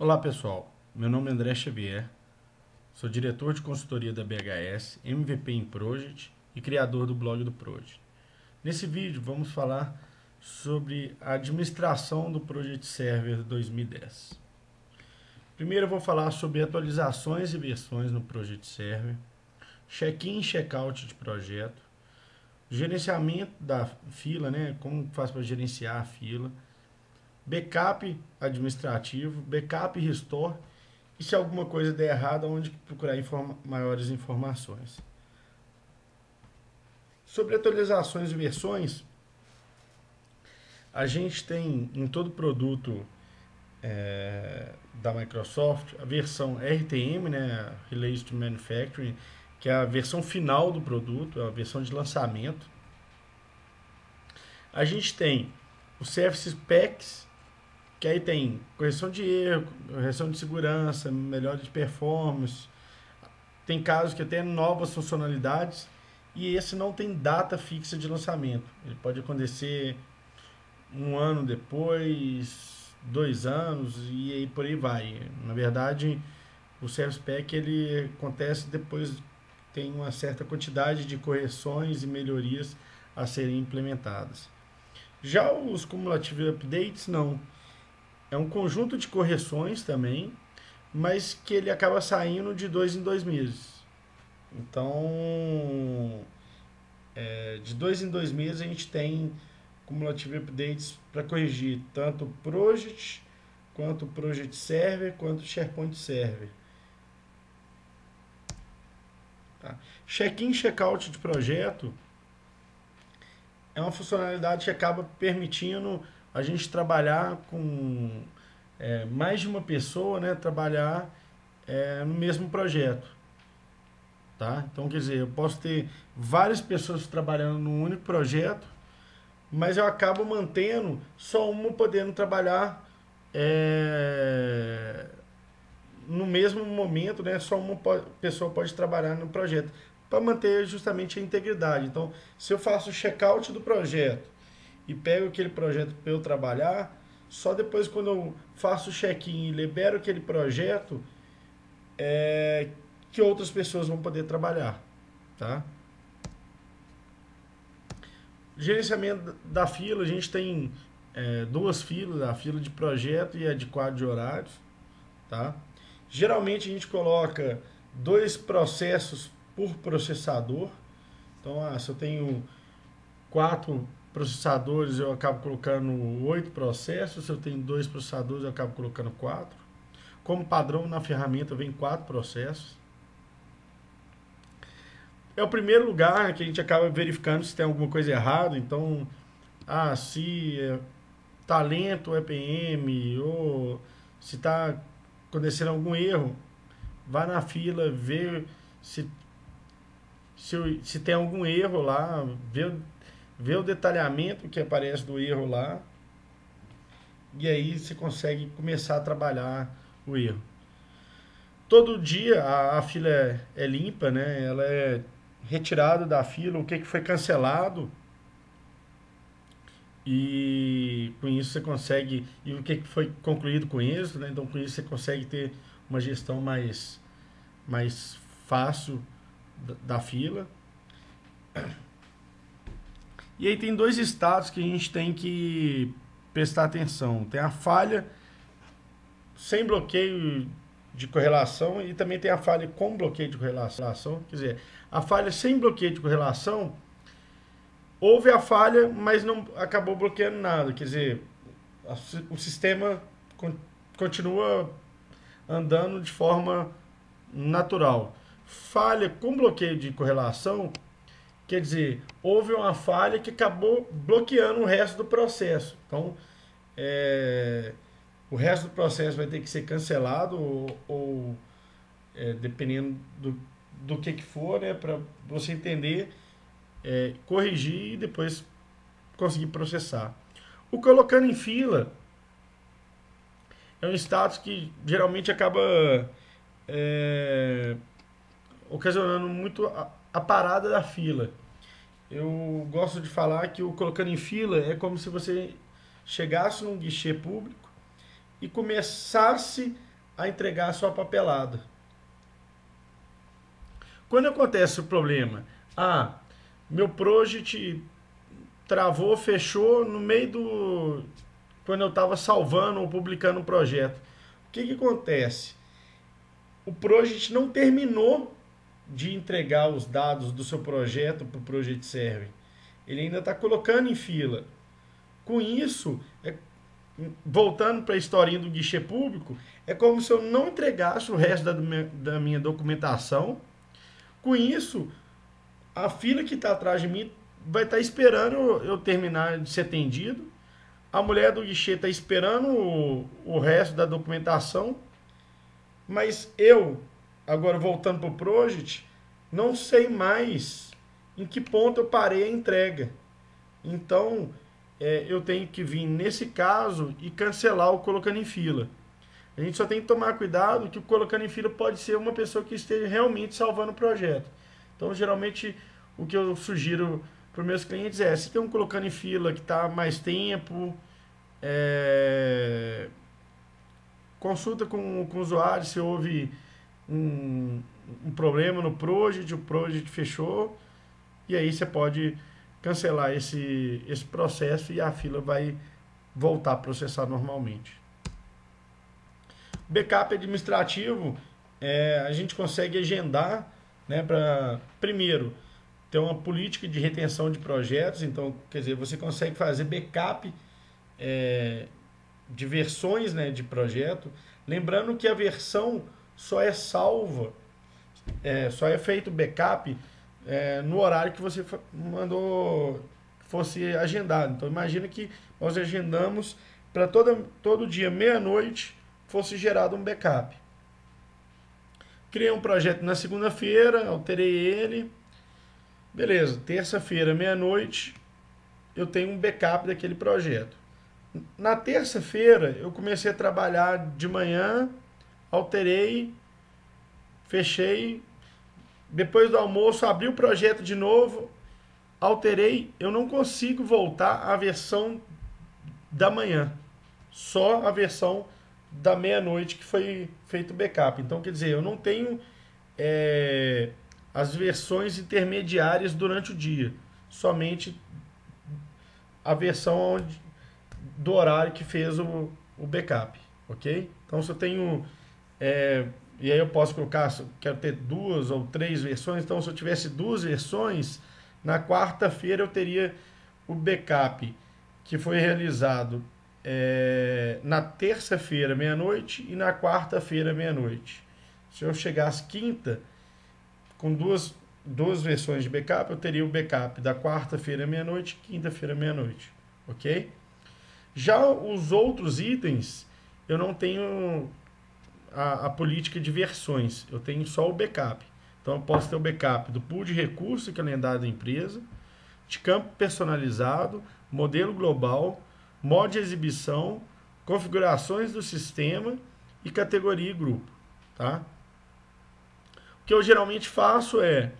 Olá pessoal, meu nome é André Xavier, sou diretor de consultoria da BHS, MVP em Project e criador do blog do Project. Nesse vídeo vamos falar sobre a administração do Project Server 2010. Primeiro eu vou falar sobre atualizações e versões no Project Server, check-in e check-out de projeto, gerenciamento da fila, né, como faz para gerenciar a fila, backup administrativo, backup restore e se alguma coisa der errado, onde procurar informa maiores informações. Sobre atualizações e versões, a gente tem em todo produto é, da Microsoft a versão RTM, né, Release to Manufacturing, que é a versão final do produto, é a versão de lançamento. A gente tem o Service Packs, que aí tem correção de erro, correção de segurança, melhora de performance. Tem casos que tem novas funcionalidades e esse não tem data fixa de lançamento. Ele pode acontecer um ano depois, dois anos e aí por aí vai. Na verdade, o Service Pack ele acontece depois tem uma certa quantidade de correções e melhorias a serem implementadas. Já os cumulative updates não é um conjunto de correções também, mas que ele acaba saindo de dois em dois meses. Então, é, de dois em dois meses a gente tem cumulative updates para corrigir tanto o project, quanto o project server, quanto o SharePoint server. Tá? Check-in, check-out de projeto é uma funcionalidade que acaba permitindo a gente trabalhar com é, mais de uma pessoa, né, trabalhar é, no mesmo projeto. Tá? Então, quer dizer, eu posso ter várias pessoas trabalhando num único projeto, mas eu acabo mantendo só uma podendo trabalhar é, no mesmo momento, né? Só uma pessoa pode trabalhar no projeto para manter justamente a integridade. Então, se eu faço o check-out do projeto e pego aquele projeto para eu trabalhar, só depois quando eu faço o check-in e libero aquele projeto, é, que outras pessoas vão poder trabalhar, tá? Gerenciamento da fila, a gente tem é, duas filas, a fila de projeto e a de quadro de horários, tá? Geralmente a gente coloca dois processos por processador. Então, ah, se eu tenho quatro processadores, eu acabo colocando oito processos. Se eu tenho dois processadores, eu acabo colocando quatro. Como padrão na ferramenta vem quatro processos. É o primeiro lugar que a gente acaba verificando se tem alguma coisa errada. Então, ah, se é talento EPM ou se está acontecendo algum erro, vá na fila, vê se, se, se tem algum erro lá, vê vê o detalhamento que aparece do erro lá e aí você consegue começar a trabalhar o erro. Todo dia a, a fila é, é, limpa, né? Ela é retirada da fila, o que, que foi cancelado e com isso você consegue e o que, que foi concluído com isso, né? Então com isso você consegue ter uma gestão mais mais fácil da, da fila. E aí tem dois estados que a gente tem que prestar atenção. Tem a falha sem bloqueio de correlação e também tem a falha com bloqueio de correlação. Quer dizer, a falha sem bloqueio de correlação, houve a falha, mas não acabou bloqueando nada. Quer dizer, o sistema continua andando de forma natural. Falha com bloqueio de correlação Quer dizer, houve uma falha que acabou bloqueando o resto do processo. Então, é, o resto do processo vai ter que ser cancelado ou, ou é, dependendo do, do que, que for, né, para você entender, é, corrigir e depois conseguir processar. O colocando em fila é um status que geralmente acaba é, ocasionando muito a, a parada da fila. Eu gosto de falar que o colocando em fila é como se você chegasse num guichê público e começasse a entregar a sua papelada. Quando acontece o problema, ah, meu project travou, fechou no meio do. quando eu estava salvando ou publicando um projeto. O que, que acontece? O project não terminou de entregar os dados do seu projeto para o Project Server. Ele ainda está colocando em fila. Com isso, é, voltando para a historinha do guichê público, é como se eu não entregasse o resto da, da minha documentação com isso, a fila que está atrás de mim vai estar tá esperando eu terminar de ser atendido. A mulher do guichê está esperando o, o resto da documentação. Mas eu, agora voltando para o Project, não sei mais em que ponto eu parei a entrega. Então, é, eu tenho que vir nesse caso e cancelar o colocando em fila. A gente só tem que tomar cuidado que o colocando em fila pode ser uma pessoa que esteja realmente salvando o projeto. Então, geralmente, o que eu sugiro para os meus clientes é, se tem um colocando em fila que está mais tempo, é, consulta com, com o usuário se houve um, um problema no project, o project fechou, e aí você pode cancelar esse, esse processo e a fila vai voltar a processar normalmente. Backup administrativo, é, a gente consegue agendar né, para, primeiro, ter uma política de retenção de projetos. Então, quer dizer, você consegue fazer backup é, de versões né, de projeto. Lembrando que a versão só é salva, é, só é feito backup é, no horário que você mandou fosse agendado. Então, imagina que nós agendamos para todo, todo dia, meia-noite, fosse gerado um backup. Criei um projeto na segunda-feira, alterei ele. Beleza, terça-feira, meia-noite, eu tenho um backup daquele projeto. Na terça-feira, eu comecei a trabalhar de manhã, alterei, fechei. Depois do almoço, abri o projeto de novo, alterei. Eu não consigo voltar à versão da manhã, só a versão da meia-noite que foi feito o backup. Então, quer dizer, eu não tenho é, as versões intermediárias durante o dia, somente a versão onde, do horário que fez o, o backup, ok? Então, se eu tenho... É, e aí eu posso colocar, quero ter duas ou três versões, então se eu tivesse duas versões, na quarta-feira eu teria o backup que foi realizado é, na terça-feira, meia-noite, e na quarta-feira, meia-noite. Se eu chegasse quinta, com duas, duas versões de backup, eu teria o backup da quarta-feira, meia-noite, quinta-feira, meia-noite. Ok? Já os outros itens, eu não tenho a, a, política de versões, eu tenho só o backup. Então, eu posso ter o backup do pool de recursos calendário da empresa, de campo personalizado, modelo global, modo de exibição, configurações do sistema e categoria e grupo. Tá? O que eu geralmente faço é,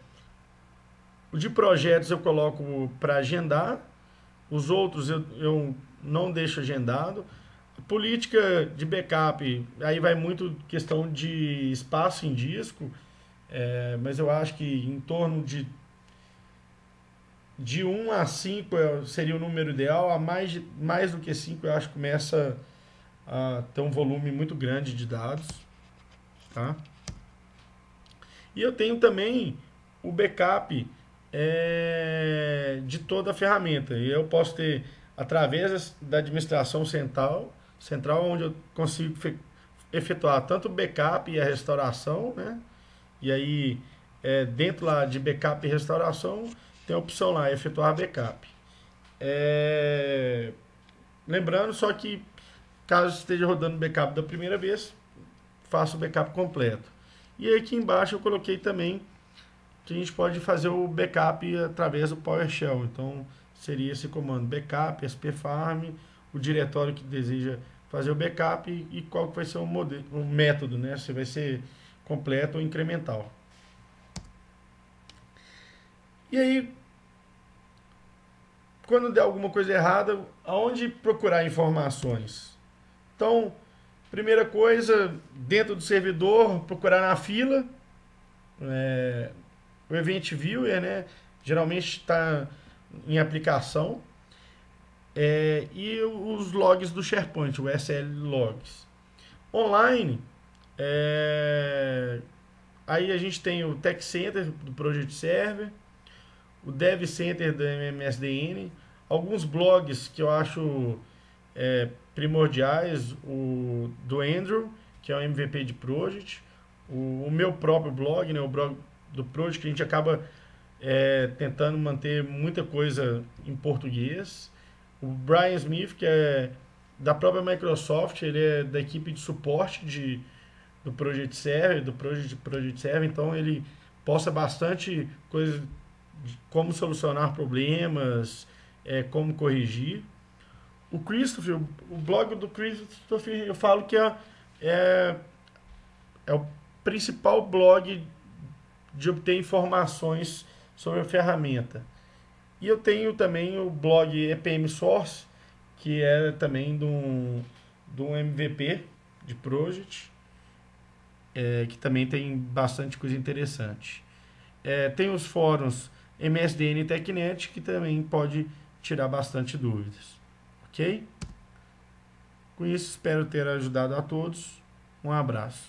o de projetos eu coloco para agendar, os outros eu, eu não deixo agendado. Política de backup, aí vai muito questão de espaço em disco, é, mas eu acho que em torno de de 1 a 5 é, seria o número ideal, a mais, mais do que 5 eu acho que começa a ter um volume muito grande de dados. Tá? E eu tenho também o backup é, de toda a ferramenta. Eu posso ter, através da administração central, central onde eu consigo efetuar tanto o backup e a restauração, né? E aí, é, dentro lá de backup e restauração, tem a opção lá, efetuar backup. É... Lembrando só que, caso esteja rodando backup da primeira vez, faça o backup completo. E aí aqui embaixo eu coloquei também que a gente pode fazer o backup através do PowerShell. Então, seria esse comando backup, spfarm, o diretório que deseja fazer o backup e qual que vai ser o, modelo, o método, né? Se vai ser completo ou incremental. E aí, quando der alguma coisa errada, aonde procurar informações? Então, Primeira coisa, dentro do servidor, procurar na fila. É, o Event Viewer, né? Geralmente está em aplicação. É, e os logs do SharePoint, o SL Logs. Online, é, aí a gente tem o Tech Center do Project Server, o Dev Center do MMSDN, alguns blogs que eu acho é, primordiais, o do Andrew, que é o MVP de Project, o, o meu próprio blog, né, o blog do Project, que a gente acaba é, tentando manter muita coisa em português. O Brian Smith, que é da própria Microsoft, ele é da equipe de suporte de, do Project Server, do Project, Project Server, então ele posta bastante coisas de como solucionar problemas, é, como corrigir. O Christopher, o blog do Christopher, eu falo que é, é, é o principal blog de obter informações sobre a ferramenta. E eu tenho também o blog EPM Source, que é também de um, de um MVP de Project, é, que também tem bastante coisa interessante. É, tem os fóruns MSDN e TechNet, que também pode tirar bastante dúvidas. Ok? Com isso, espero ter ajudado a todos. Um abraço.